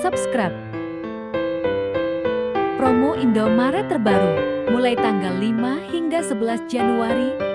subscribe. Promo Indomaret terbaru, mulai tanggal 5 hingga 11 Januari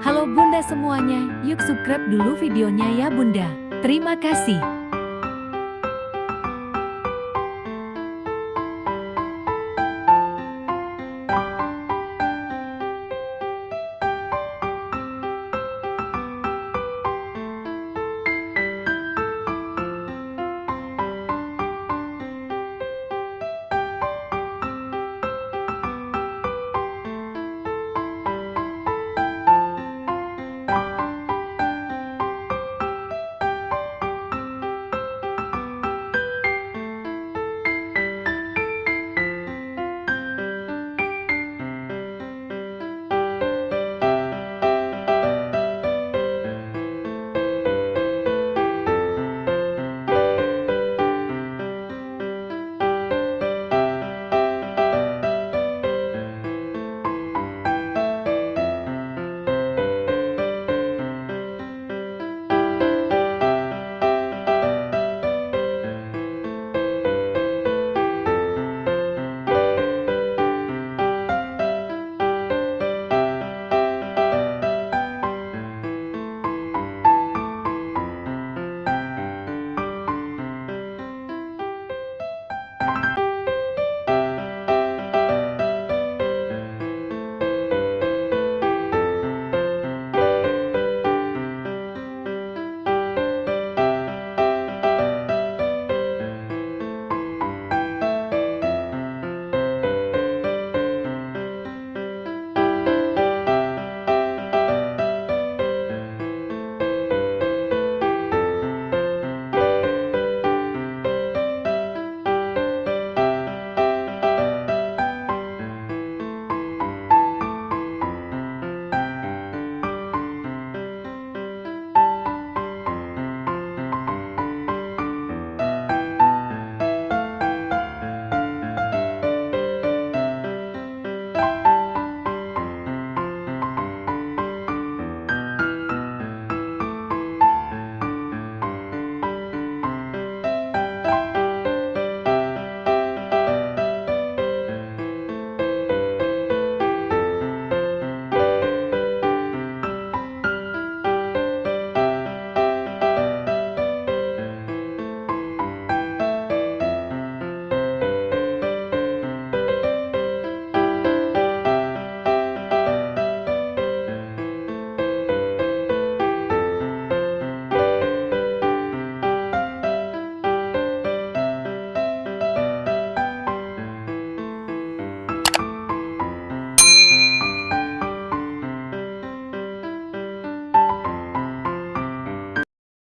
Halo bunda semuanya, yuk subscribe dulu videonya ya bunda. Terima kasih.